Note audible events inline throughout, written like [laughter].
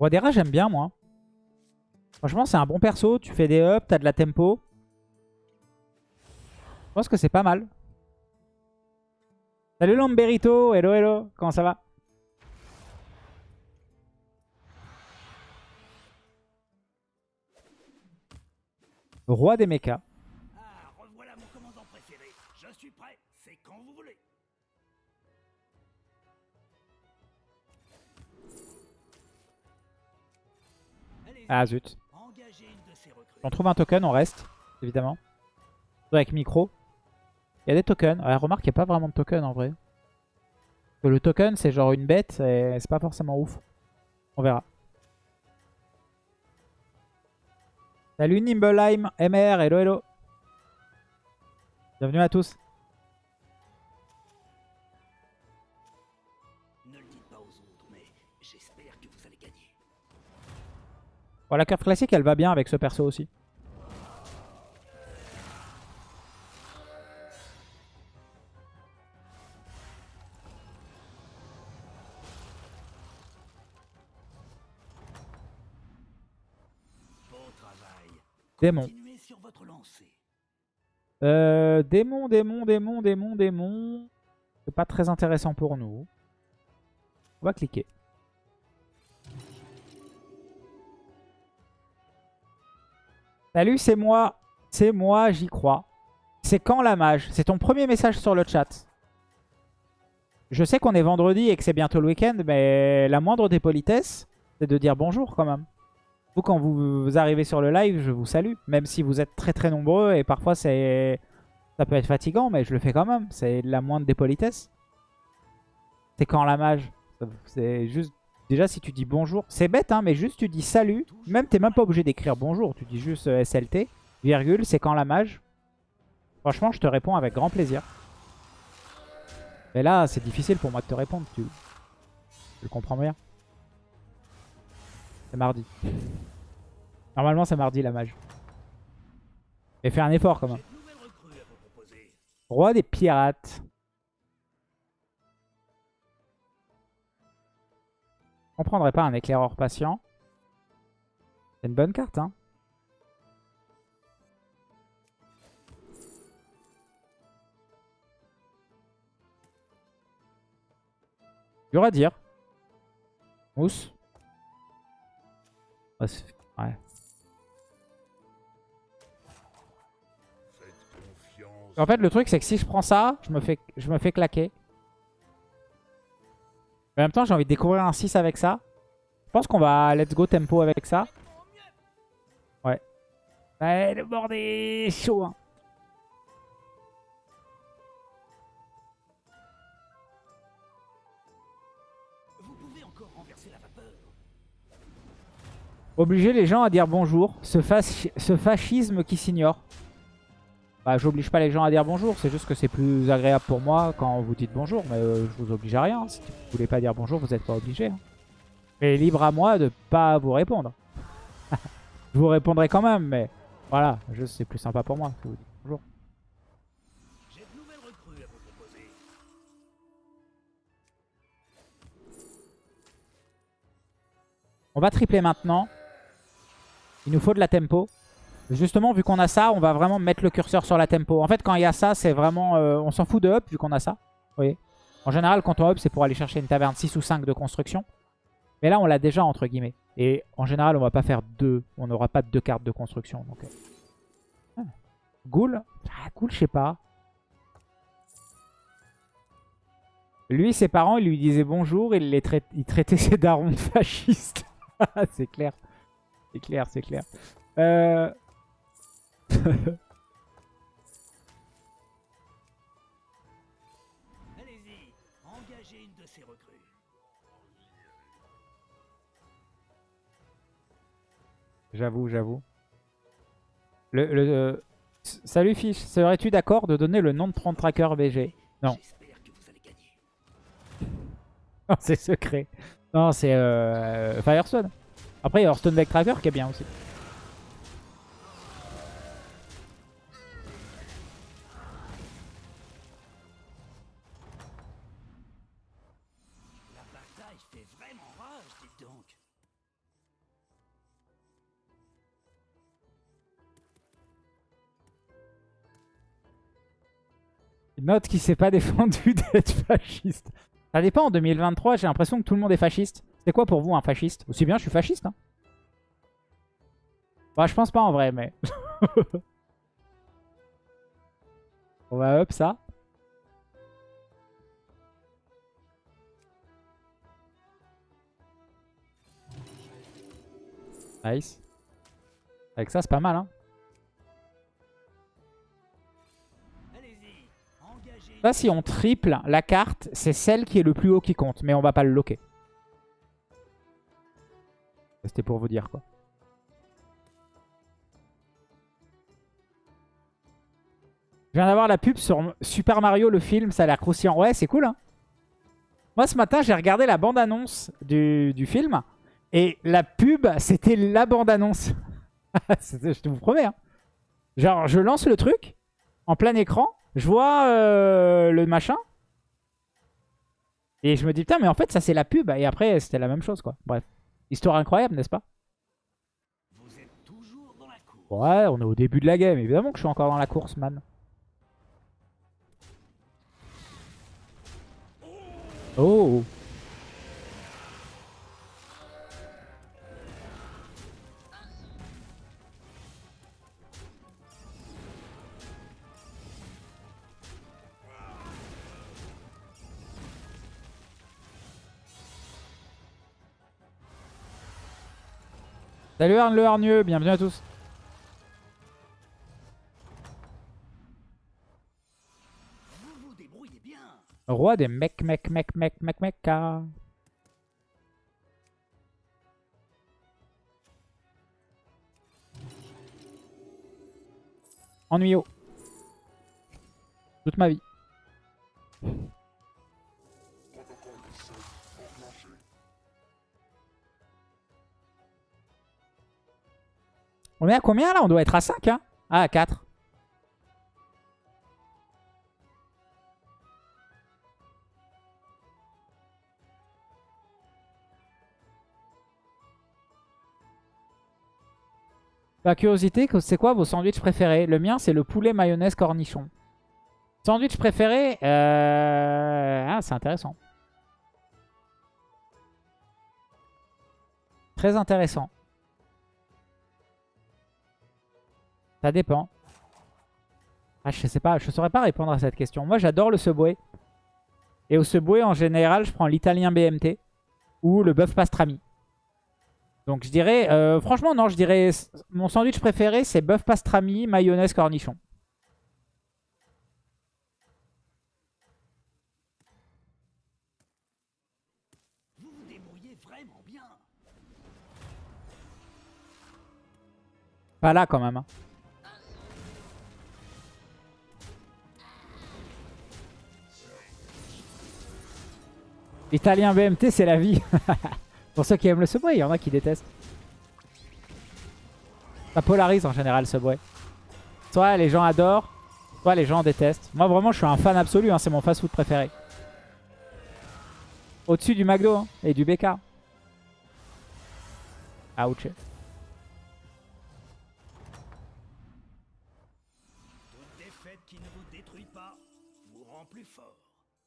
Roi des rats, j'aime bien, moi. Franchement, c'est un bon perso. Tu fais des ups, t'as de la tempo. Je pense que c'est pas mal. Salut Lamberito, hello hello, comment ça va? Roi des mechas. Ah zut. On trouve un token, on reste, évidemment. Avec micro. Il y a des tokens. Ouais, remarque, il n'y a pas vraiment de token en vrai. Le token, c'est genre une bête et c'est pas forcément ouf. On verra. Salut Nimbleheim, MR, hello hello. Bienvenue à tous. La curve classique, elle va bien avec ce perso aussi. Démon. Euh, démon, démon, démon, démon, démon. C'est pas très intéressant pour nous. On va cliquer. Salut, c'est moi. C'est moi, j'y crois. C'est quand la mage? C'est ton premier message sur le chat. Je sais qu'on est vendredi et que c'est bientôt le week-end, mais la moindre des politesses, c'est de dire bonjour quand même. Vous, quand vous arrivez sur le live, je vous salue. Même si vous êtes très très nombreux et parfois c'est ça peut être fatigant, mais je le fais quand même. C'est la moindre des politesses. C'est quand la mage? C'est juste... Déjà, si tu dis bonjour, c'est bête, hein, mais juste tu dis salut. Même, t'es même pas obligé d'écrire bonjour. Tu dis juste euh, SLT, virgule, c'est quand la mage. Franchement, je te réponds avec grand plaisir. Mais là, c'est difficile pour moi de te répondre. Tu, tu comprends bien. C'est mardi. Normalement, c'est mardi la mage. Et fais un effort quand même. Roi des pirates. On prendrait pas un éclaireur patient. C'est une bonne carte, hein. Dur à dire. Mousse. Ouais. En fait, le truc, c'est que si je prends ça, je me fais, je me fais claquer. En même temps, j'ai envie de découvrir un 6 avec ça. Je pense qu'on va let's go tempo avec ça. Ouais. Ouais, le bord est chaud. Hein. Obliger les gens à dire bonjour. Ce fascisme qui s'ignore. Bah, j'oblige pas les gens à dire bonjour. C'est juste que c'est plus agréable pour moi quand vous dites bonjour. Mais euh, je vous oblige à rien. Si vous voulez pas dire bonjour, vous n'êtes pas obligé. hein. Mais libre à moi de pas vous répondre. [laughs] je vous répondrai quand même. Mais voilà, juste c'est plus sympa pour moi. si vous dites bonjour. On va tripler maintenant. Il nous faut de la tempo. Justement, vu qu'on a ça, on va vraiment mettre le curseur sur la tempo. En fait, quand il y a ça, c'est vraiment... euh, on s'en fout de up, vu qu'on a ça. Vous voyez En général, quand on up, c'est pour aller chercher une taverne 6 ou 5 de construction. Mais là, on l'a déjà, entre guillemets. Et en général, on va pas faire deux. On n'aura pas deux cartes de construction. Euh. ah. Ghoul Ah, Ghoul, je sais pas. Lui, ses parents, ils lui disaient bonjour. Il, les il traitait ses darons fascistes. [laughs] c'est clair. C'est clair, c'est clair. Euh... [laughs] Allez-y, engagez une de ces recrues. J'avoue, j'avoue. Le, le, euh, Salut Fish, serais-tu d'accord de donner le nom de Prompt Tracker BG Non. Non, [laughs] c'est secret. Non, c'est euh, Firestone. Après, il y a Hearthstone Deck Tracker qui est bien aussi. Note qui s'est pas [laughs] défendu d'être fasciste. Ça dépend, en 2023, j'ai l'impression que tout le monde est fasciste. C'est quoi pour vous un fasciste? Aussi bien, je suis fasciste. Hein. Bah, je pense pas en vrai, mais... On va up ça. Nice. Avec ça, c'est pas mal, hein. Là, si on triple la carte, c'est celle qui est le plus haut qui compte. Mais on va pas le loquer. C'était pour vous dire, quoi. Je viens d'avoir la pub sur Super Mario, le film. Ça a l'air croustillant. Ouais, c'est cool, hein. Moi, ce matin, j'ai regardé la bande-annonce du, du film. Et la pub, c'était la bande-annonce. [laughs] Je te vous promets. hein. Genre, je lance le truc en plein écran. Je vois euh, le machin. Et je me dis, putain, mais en fait, ça, c'est la pub. Et après, c'était la même chose, quoi. Bref. Histoire incroyable, n'est-ce pas? Ouais, on est au début de la game. Évidemment que je suis encore dans la course, man. Oh Salut Arne le hargneux, bienvenue à tous. Vous vous débrouillez bien. Roi des mecs, mecs, mecs, mecs, mecs, mecs. ah. Ennuyeux. Toute ma vie. On est à combien là? On doit être à 5 hein? Ah à 4. Par curiosité, c'est quoi vos sandwichs préférés? Le mien, c'est le poulet mayonnaise cornichon. Sandwich préféré euh... Ah, c'est intéressant. Très intéressant. Ça dépend. Ah, je sais pas, je saurais pas répondre à cette question. Moi, j'adore le Subway. Et au Subway, en général, je prends l'italien BMT ou le bœuf pastrami. Donc je dirais, euh, franchement non, je dirais, mon sandwich préféré c'est bœuf pastrami, mayonnaise, cornichon. Pas là quand même. hein. Italien BMT c'est la vie. [laughs] Pour ceux qui aiment le Subway, il y en a qui détestent. Ça polarise en général Subway. Soit les gens adorent, soit les gens détestent. Moi vraiment je suis un fan absolu, hein, c'est mon fast food préféré. Au-dessus du McDo hein, et du BK. Ouch.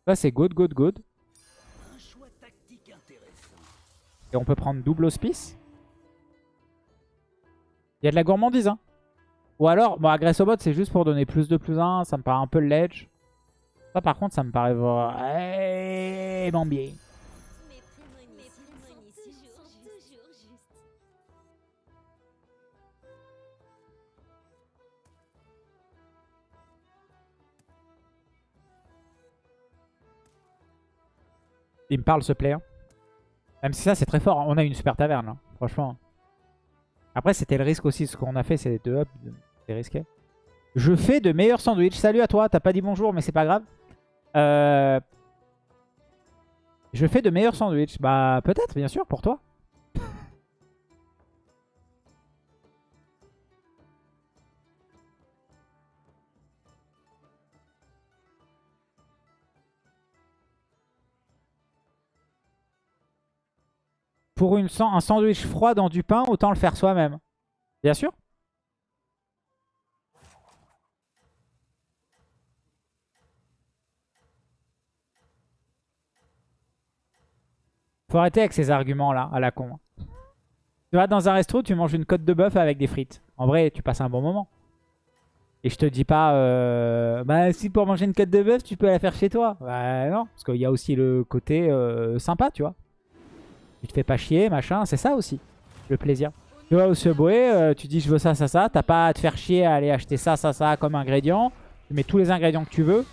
Ça c'est good, good, good. Et on peut prendre double hospice. Il y a de la gourmandise. Hein. Ou alors, bon, Agressobot, c'est juste pour donner plus de plus 1. Ça me paraît un peu ledge. Ça, par contre, ça me paraît toujours justes. Il me parle, ce player. Même si ça, c'est très fort. hein. On a une super taverne, là. franchement. Après, c'était le risque aussi. Ce qu'on a fait, c'est deux up. C'est risqué. Je fais de meilleurs sandwichs. Salut à toi. T'as pas dit bonjour, mais c'est pas grave. Euh... Je fais de meilleurs sandwichs. Bah, peut-être, bien sûr, pour toi. pour un sandwich froid dans du pain, autant le faire soi-même. Bien sûr. Faut arrêter avec ces arguments-là, à la con. Tu vas dans un resto, tu manges une côte de bœuf avec des frites. En vrai, tu passes un bon moment. Et je te dis pas, euh, bah si pour manger une côte de bœuf, tu peux la faire chez toi. Bah non, parce qu'il y a aussi le côté euh, sympa, tu vois. Tu te fais pas chier, machin, c'est ça aussi, le plaisir. Tu vas au Subway, euh, tu dis je veux ça, ça, ça. T'as pas à te faire chier à aller acheter ça, ça, ça comme ingrédient. Tu mets tous les ingrédients que tu veux.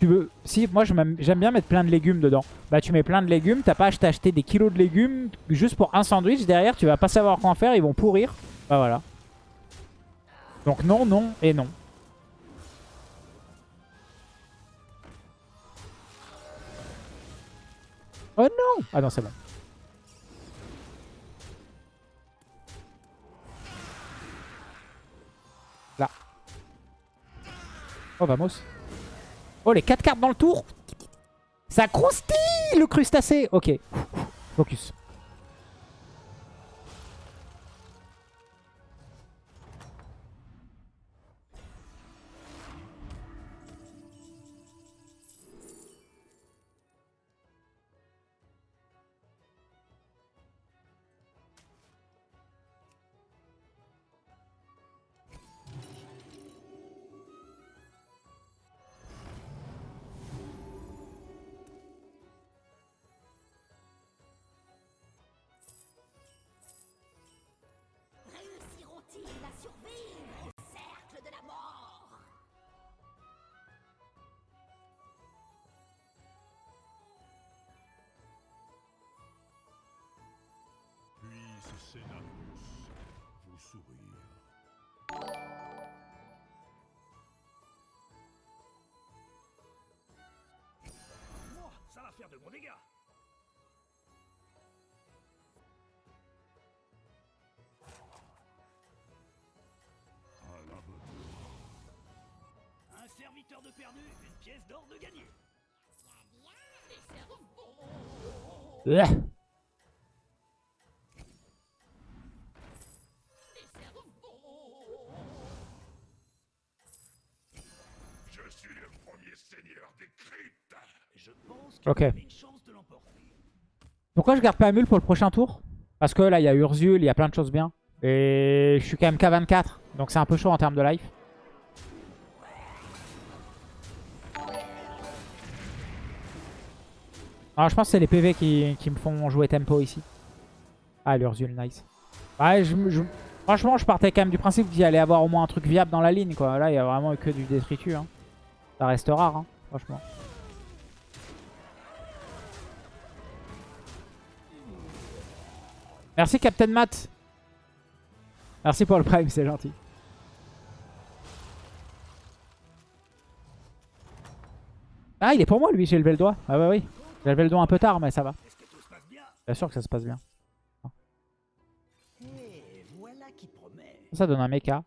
Tu veux, si moi j'aime bien mettre plein de légumes dedans. Bah tu mets plein de légumes, t'as pas à des kilos de légumes juste pour un sandwich. Derrière, tu vas pas savoir quoi en faire, ils vont pourrir. Bah voilà. Donc non, non et non. Oh non Ah non, c'est bon. Oh, vamos. Oh, les 4 cartes dans le tour Ça croustille le crustacé Ok. Focus. Dégâts. À la bonne heure. Un serviteur de perdu, une pièce d'or de gagné. Je suis le premier seigneur des cryptes. Ok. Pourquoi je garde pas Amul pour le prochain tour? Parce que là, il y a Urzul, il y a plein de choses bien. Et je suis quand même K24. Donc c'est un peu chaud en termes de life. Alors je pense que c'est les PV qui, qui me font jouer tempo ici. Ah, l'Urzul, nice. Ouais, je, je- franchement, je partais quand même du principe qu'il allait avoir au moins un truc viable dans la ligne. quoi. Là, il y a vraiment que du détritus. hein. Ça reste rare, hein, franchement. Merci Captain Matt. Merci pour le prime, c'est gentil. Ah, il est pour moi lui, j'ai levé le doigt. Ah bah oui. J'ai levé le doigt un peu tard, mais ça va. Bien sûr que ça se passe bien. Ça donne un mecha.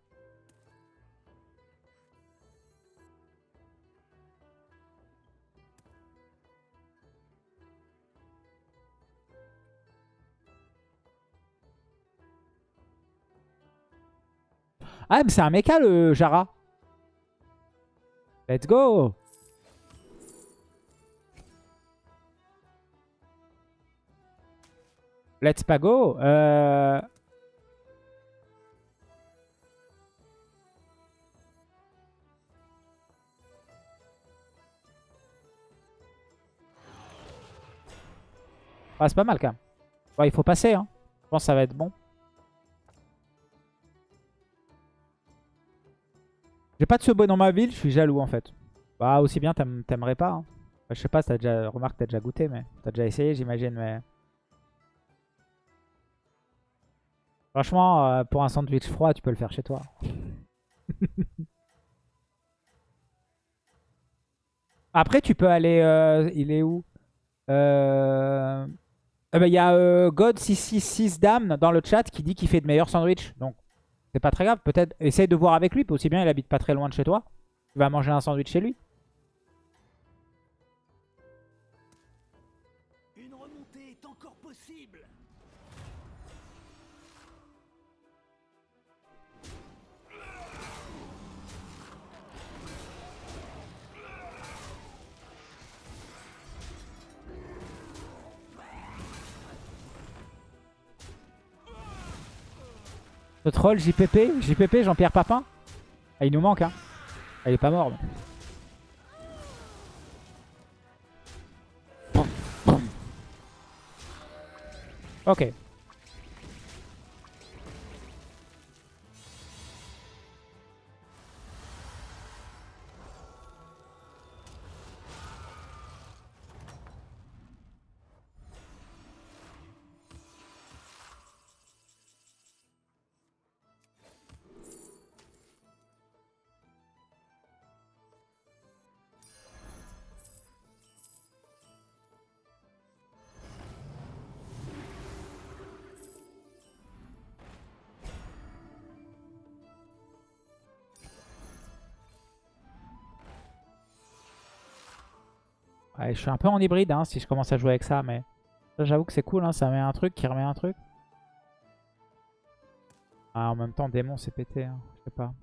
Ah, mais c'est un mecha le Jara. Let's go Let's pas go. Ah, c'est pas mal quand même. Il faut passer. Hein. Je pense que ça va être bon. J'ai pas de Subway dans ma ville, je suis jaloux en fait. Bah aussi bien t'aime- t'aimerais pas. hein. Bah, je sais pas, t'as déjà... remarque t'as déjà goûté, mais t'as déjà essayé j'imagine. mais... Franchement, euh, pour un sandwich froid, tu peux le faire chez toi. [laughs] Après, tu peux aller... euh, il est où? Euh... eh ben, Il y a euh, God666 Dame dans le chat qui dit qu'il fait de meilleurs sandwichs. Donc, c'est pas très grave. Peut-être essaye de voir avec lui. Aussi bien, il habite pas très loin de chez toi. Tu vas manger un sandwich chez lui. Troll JPP, JPP, Jean-Pierre Papin. Ah, il nous manque, hein. Ah, il est pas mort. mais. Ok. Je suis un peu en hybride hein, si je commence à jouer avec ça, mais j'avoue que c'est cool, hein, ça met un truc qui remet un truc. Ah, en même temps, démon, c'est pété, hein, je sais pas.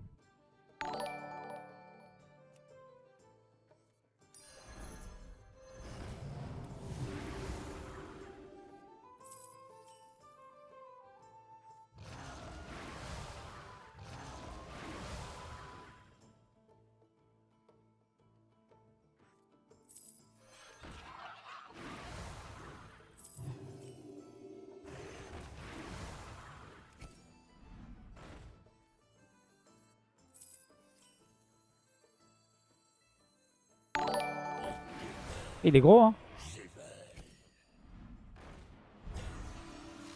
Il est gros, hein.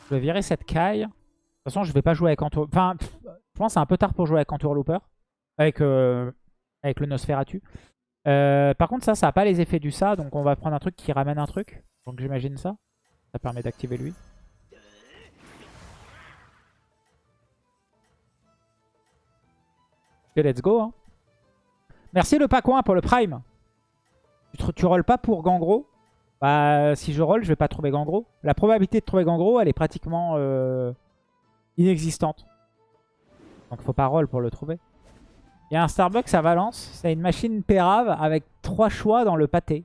Je vais virer cette caille. De toute façon, je vais pas jouer avec Entour... Enfin, je pense que c'est un peu tard pour jouer avec Entour Looper. Avec, euh, avec le Nosferatu. Euh, par contre, ça, ça n'a pas les effets du ça. Donc, on va prendre un truc qui ramène un truc. Donc, j'imagine ça. Ça permet d'activer lui. Et let's go. Hein. Merci le Pacoin pour le Prime. Tu, tu rolls pas pour Gangro Bah, si je roll, je vais pas trouver Gangro. La probabilité de trouver Gangro, elle est pratiquement euh, inexistante. Donc faut pas roll pour le trouver. Il y a un Starbucks à Valence. C'est une machine pérave avec trois choix dans le pâté.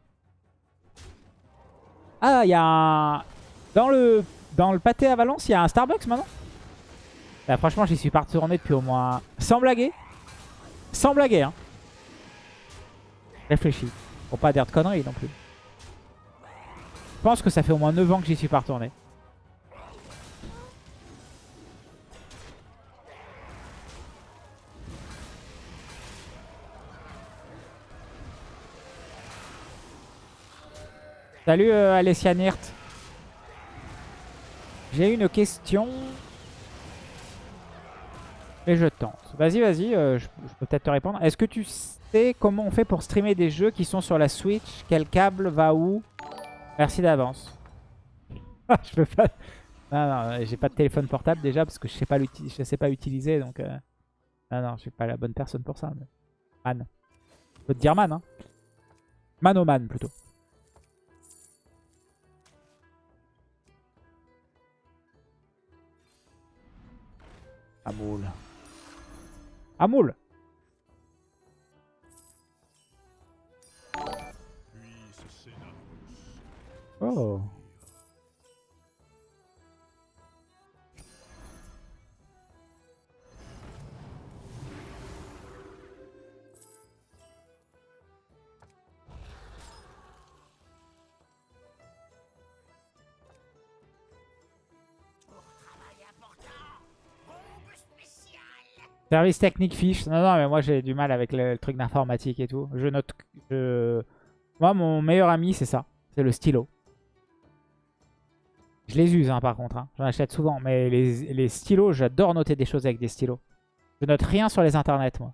Ah, il y a un... Dans le, dans le pâté à Valence, il y a un Starbucks maintenant Là, franchement, j'y suis pas retourné depuis au moins... Sans blaguer. Sans blaguer, hein. Réfléchis. Pas dire de conneries non plus. Je pense que ça fait au moins 9 ans que j'y suis pas retourné. Salut euh, Alessia Nirt. J'ai une question. Et je tente. Vas-y, vas-y, euh, je, peux peut-être te répondre. Est-ce que tu sais comment on fait pour streamer des jeux qui sont sur la Switch? Quel câble va où? Merci d'avance. [laughs] je peux pas... Non, non, j'ai pas de téléphone portable déjà parce que je sais pas, je sais pas utiliser. Donc, euh... non, non, je suis pas la bonne personne pour ça. Mais... Man. Je peux te dire man, hein. Manoman plutôt. Amoul. Amoul Oh. Service technique fiche. Non, non, mais moi j'ai du mal avec le, truc d'informatique et tout. Je note. Moi, mon meilleur ami, c'est ça. C'est le stylo. Je les use hein, par contre, hein. j'en achète souvent. Mais les, les stylos, j'adore noter des choses avec des stylos. Je note rien sur les internets, moi.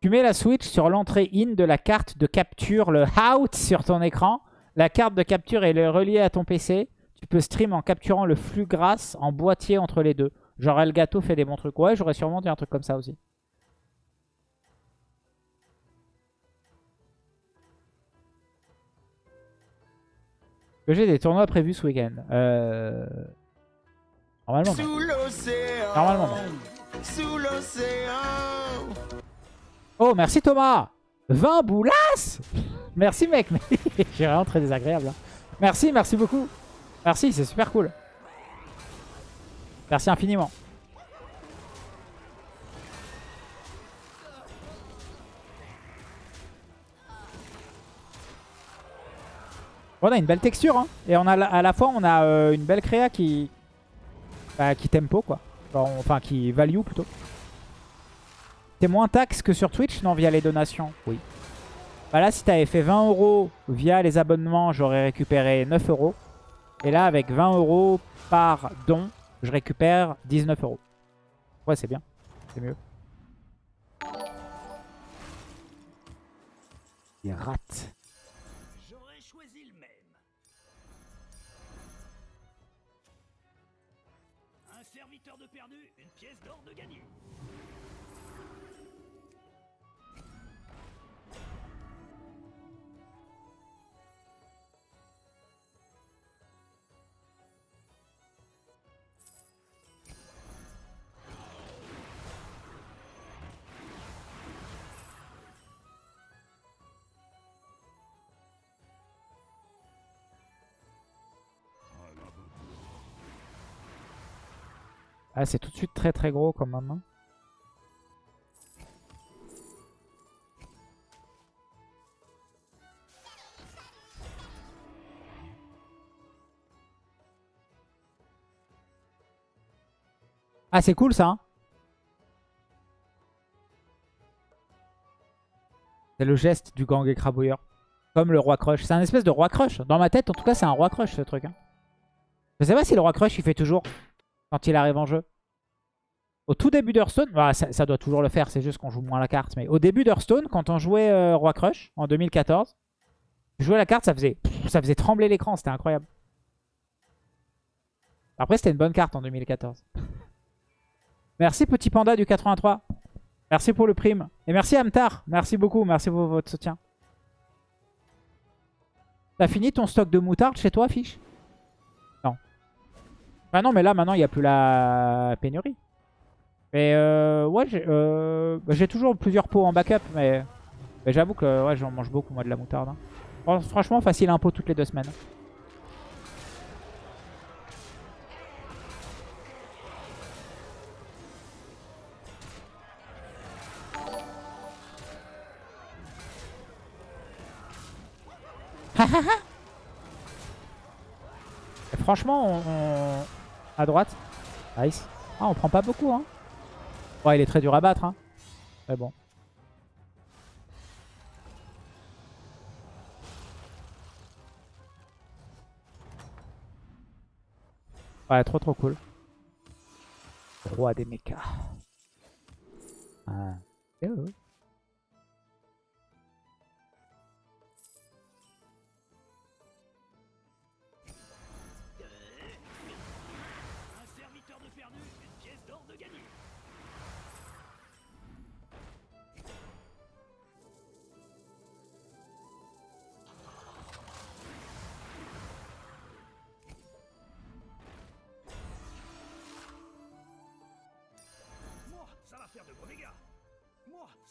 Tu mets la Switch sur l'entrée in de la carte de capture, le out sur ton écran. La carte de capture est reliée à ton PC. Tu peux stream en capturant le flux grâce en boîtier entre les deux. Genre Elgato fait des bons trucs. Ouais, j'aurais sûrement dit un truc comme ça aussi. J'ai des tournois prévus ce week-end. Euh... Normalement. non. Sous l'océan. Normalement, non. Sous l'océan. Oh, merci Thomas 20 boulasses Merci mec [laughs] J'ai vraiment très désagréable. hein. Merci, merci beaucoup. Merci, c'est super cool. Merci infiniment. On a une belle texture. Hein. Et on a, à la fois, on a euh, une belle créa qui, bah, qui tempo, quoi. Enfin, on- Enfin, qui value plutôt. T'es moins taxe que sur Twitch Non, via les donations? Oui. Bah là, si t'avais fait 20 euros via les abonnements, j'aurais récupéré 9 euros. Et là, avec 20 euros par don, je récupère 19 euros. Ouais, c'est bien. C'est mieux. Il rate. Serviteur de perdu, une pièce d'or de gagné. Ah, c'est tout de suite très très gros comme même. Ah, c'est cool ça. hein. C'est le geste du gang écrabouilleur. Comme le roi crush. C'est un espèce de roi crush. Dans ma tête, en tout cas, c'est un roi crush ce truc. hein. Je sais pas si le roi crush il fait toujours quand il arrive en jeu. Au tout début d'Hearthstone, bah, ça, doit toujours le faire, c'est juste qu'on joue moins la carte. Mais au début d'Hearthstone, quand on jouait euh, Roi Crush en 2014, tu jouais la carte, ça faisait, ça faisait trembler l'écran, c'était incroyable. Après, c'était une bonne carte en 2014. [laughs] Merci Petit Panda du 83. Merci pour le prime. Et merci Amtar. Merci beaucoup, merci pour votre soutien. T'as fini ton stock de moutarde chez toi, Fiche. Ah non, mais là, maintenant, il n'y a plus la pénurie. Mais euh, ouais, j'ai euh, bah, toujours plusieurs pots en backup, mais, mais j'avoue que ouais, j'en mange beaucoup, moi, de la moutarde. hein. Fran- Franchement, facile un pot toutes les deux semaines. [laughs] Franchement, on- à droite, nice. Ah, on prend pas beaucoup, hein. Ouais, il est très dur à battre, hein. Mais bon. Ouais, trop trop cool. Roi des mechas.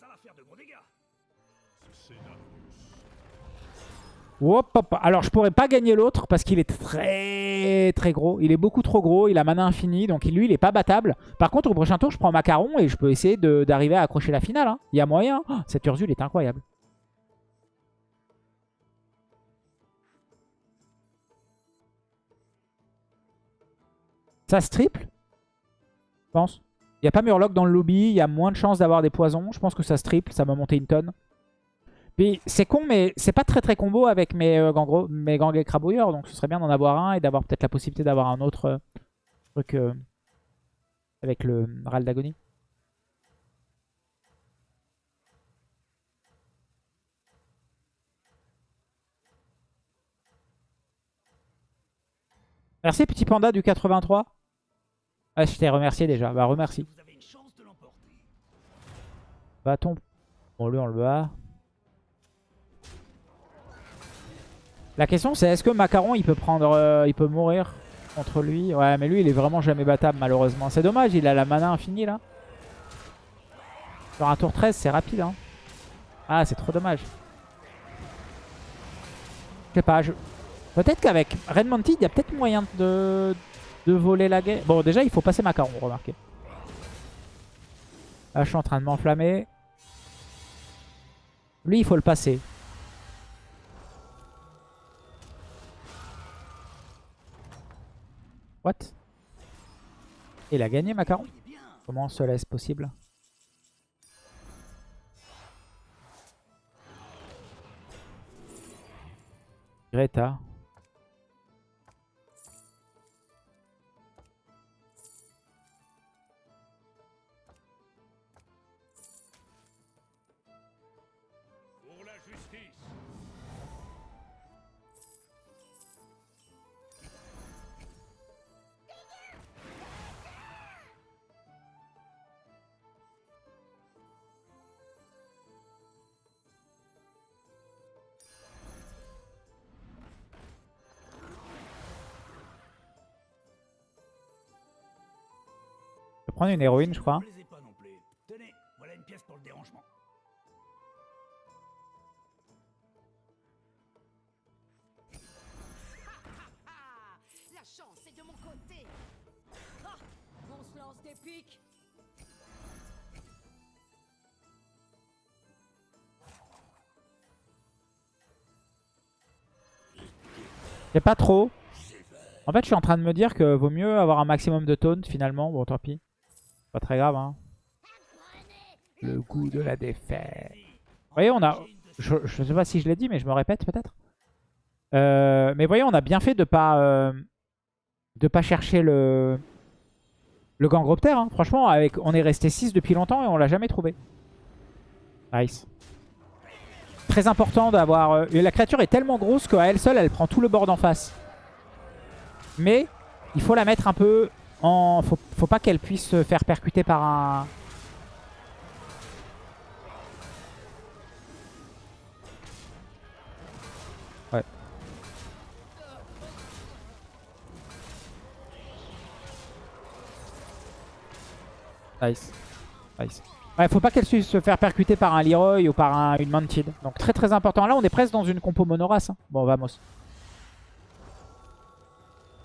Ça va faire de gros dégâts. Hop, hop. Alors, je pourrais pas gagner l'autre parce qu'il est très très gros. Il est beaucoup trop gros. Il a mana infini. Donc, lui, il est pas battable. Par contre, au prochain tour, je prends Macaron et je peux essayer de- d'arriver à accrocher la finale. hein. Il y a moyen. Oh, cette Ursule est incroyable. Ça se triple Je pense. Il n'y a pas Murloc dans le lobby. Il y a moins de chances d'avoir des poisons. Je pense que ça se triple. Ça m'a monté une tonne. Puis c'est con, mais c'est pas très très combo avec mes, euh, mes gangs écrabouilleurs. Donc ce serait bien d'en avoir un et d'avoir peut-être la possibilité d'avoir un autre euh, truc euh, avec le Ral d'agonie. Merci petit panda du 83. Ah, je t'ai remercié déjà. Bah remercie. Bâton. Bon, lui, on le bat. La question, c'est est-ce que Macaron, il peut prendre, euh, il peut mourir contre lui? Ouais, mais lui, il est vraiment jamais battable, malheureusement. C'est dommage, il a la mana infinie, là. Sur un tour 13, c'est rapide, hein. Ah, c'est trop dommage. Je sais pas, je... Peut-être qu'avec Red Mounted, il y a peut-être moyen de, de voler la guerre. Bon, déjà, il faut passer Macaron, remarquez. Là, je suis en train de m'enflammer. Lui, il faut le passer. What? Il a gagné Macaron? Comment cela est possible? Greta. Prendre une héroïne, je crois. Ne plaisez pas non plus. Tenez, voilà une pièce pour le dérangement. [laughs] La chance est de mon côté Ah On se lance des pics C'est pas trop. En fait, je suis en train de me dire que vaut mieux avoir un maximum de taunt finalement. Bon, tant pis. Pas très grave, hein. Le goût de la défaite. Vous voyez, on a... Je, je sais pas si je l'ai dit, mais je me répète peut-être. Euh, mais voyez, on a bien fait de pas... euh, de pas chercher le... Le Gangroptère. hein. Franchement, avec, on est resté 6 depuis longtemps et on l'a jamais trouvé. Nice. Très important d'avoir... euh, la créature est tellement grosse qu'à elle seule, elle prend tout le board en face. Mais il faut la mettre un peu Faut, faut pas qu'elle puisse se faire percuter par un... Ouais. Nice. Nice. Ouais, faut pas qu'elle puisse se faire percuter par un Leroy ou par un, une Mounted. Donc très très important. Là, on est presque dans une compo monorace. hein. Bon, vamos.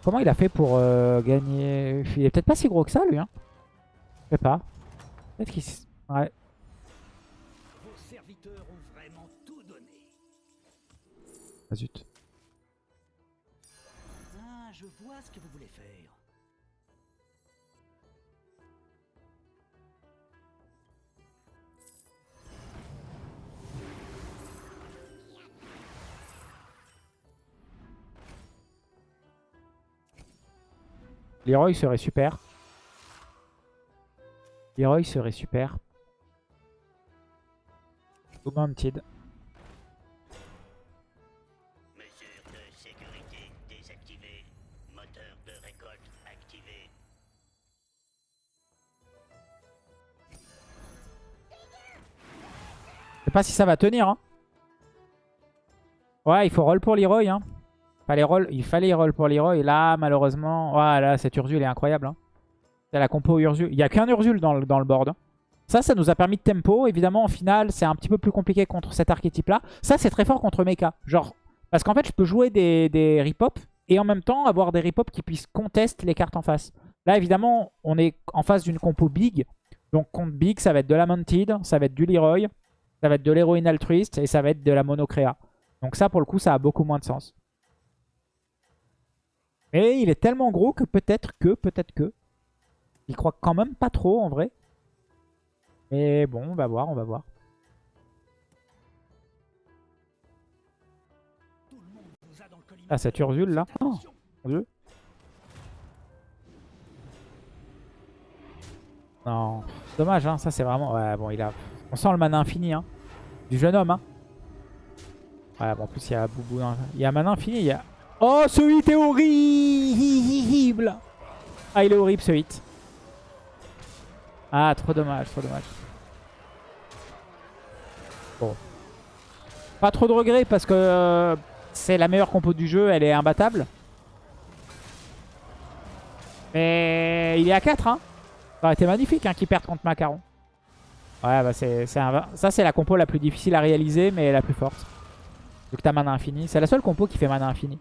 Comment il a fait pour euh, gagner? Il est peut-être pas si gros que ça, lui. Hein. Je sais pas. Peut-être qu'il... Ouais. Vos serviteurs ont vraiment tout donné. Ah, zut. Leroy serait super. Leroy serait super. De récolte activé. Je sais pas si ça va tenir. Hein. Ouais, il faut roll pour Leroy. Hein. Il fallait roll pour Leroy. Là, malheureusement... Ouais, là, cette Ursule est incroyable. Hein. C'est la compo Ursule. Il n'y a qu'un Ursule dans le, dans board. hein. Ça, ça nous a permis de tempo. Évidemment, en finale, c'est un petit peu plus compliqué contre cet archétype-là. Ça, c'est très fort contre Mecha. Parce qu'en fait, je peux jouer des, des rip-hop et en même temps avoir des rip-hop qui puissent contester les cartes en face. Là, évidemment, on est en face d'une compo big. Donc, contre big, ça va être de la Mounted, ça va être du Leroy, ça va être de l'héroïne altruiste et ça va être de la monocréa. Donc ça, pour le coup, ça a beaucoup moins de sens. Et il est tellement gros que peut-être que, peut-être que. Il croit quand même pas trop, en vrai. Mais bon, on va voir, on va voir. Ah, cette Ursule, là. Oh, mon dieu. Non, dommage, hein. Ça, c'est vraiment... Ouais, bon, il a... On sent le mana infini, hein. Du jeune homme, hein. Ouais, bon, en plus, il y a Boubou. Il y a mana infini, il y a... Oh, ce hit est horrible Ah, il est horrible, ce hit. Ah, trop dommage, trop dommage. Bon. Pas trop de regrets, parce que... euh, c'est la meilleure compo du jeu, elle est imbattable. Mais il est à 4, hein. Ça aurait été magnifique hein, qu'il perde contre Macaron. Ouais, bah c'est ça c'est la compo la plus difficile à réaliser, mais la plus forte. Vu que t'as mana infini. C'est la seule compo qui fait mana infini.